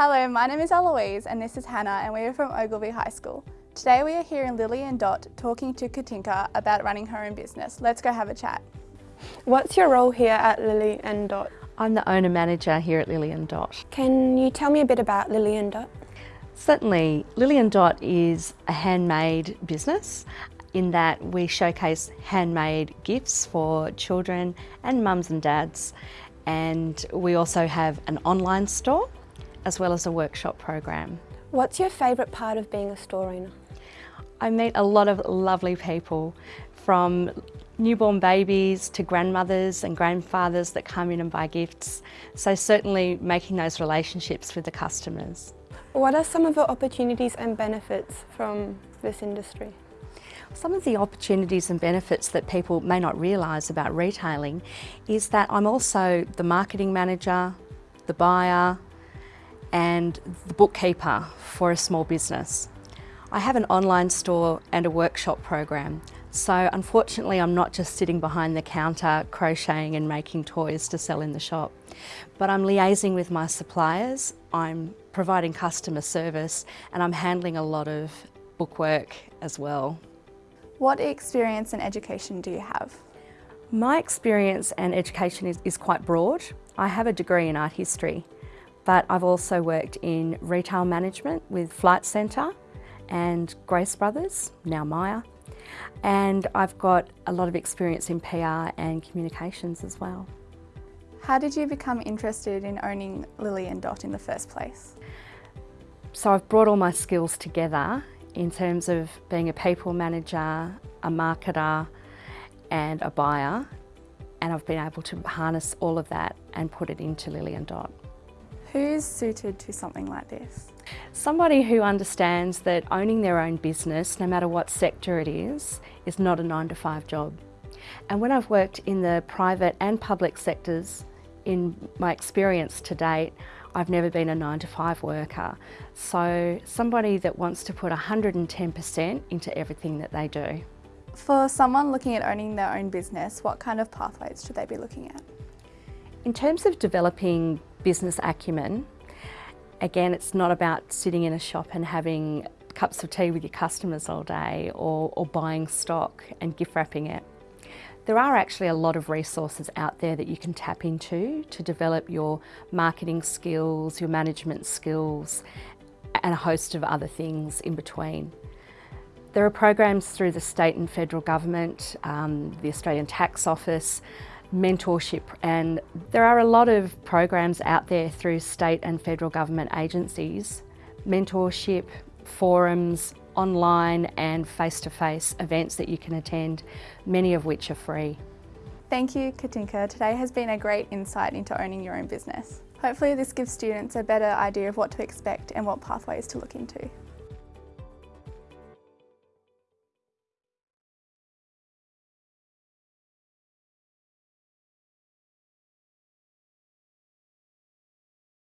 Hello, my name is Eloise and this is Hannah and we are from Ogilvie High School. Today we are here in Lily and Dot talking to Katinka about running her own business. Let's go have a chat. What's your role here at Lily and Dot? I'm the owner manager here at Lily and Dot. Can you tell me a bit about Lily and Dot? Certainly, Lily and Dot is a handmade business in that we showcase handmade gifts for children and mums and dads and we also have an online store as well as a workshop program. What's your favourite part of being a store owner? I meet a lot of lovely people from newborn babies to grandmothers and grandfathers that come in and buy gifts. So certainly making those relationships with the customers. What are some of the opportunities and benefits from this industry? Some of the opportunities and benefits that people may not realise about retailing is that I'm also the marketing manager, the buyer, and the bookkeeper for a small business. I have an online store and a workshop program. So unfortunately, I'm not just sitting behind the counter crocheting and making toys to sell in the shop, but I'm liaising with my suppliers, I'm providing customer service, and I'm handling a lot of bookwork as well. What experience and education do you have? My experience and education is, is quite broad. I have a degree in art history but I've also worked in retail management with Flight Centre and Grace Brothers, now Myer. And I've got a lot of experience in PR and communications as well. How did you become interested in owning Lily and Dot in the first place? So I've brought all my skills together in terms of being a people manager, a marketer and a buyer and I've been able to harness all of that and put it into Lily and Dot. Who's suited to something like this? Somebody who understands that owning their own business, no matter what sector it is, is not a nine to five job. And when I've worked in the private and public sectors, in my experience to date, I've never been a nine to five worker. So somebody that wants to put 110% into everything that they do. For someone looking at owning their own business, what kind of pathways should they be looking at? In terms of developing business acumen, again, it's not about sitting in a shop and having cups of tea with your customers all day or, or buying stock and gift wrapping it. There are actually a lot of resources out there that you can tap into to develop your marketing skills, your management skills, and a host of other things in between. There are programs through the state and federal government, um, the Australian Tax Office, mentorship and there are a lot of programs out there through state and federal government agencies, mentorship, forums, online and face-to-face -face events that you can attend, many of which are free. Thank you Katinka, today has been a great insight into owning your own business. Hopefully this gives students a better idea of what to expect and what pathways to look into.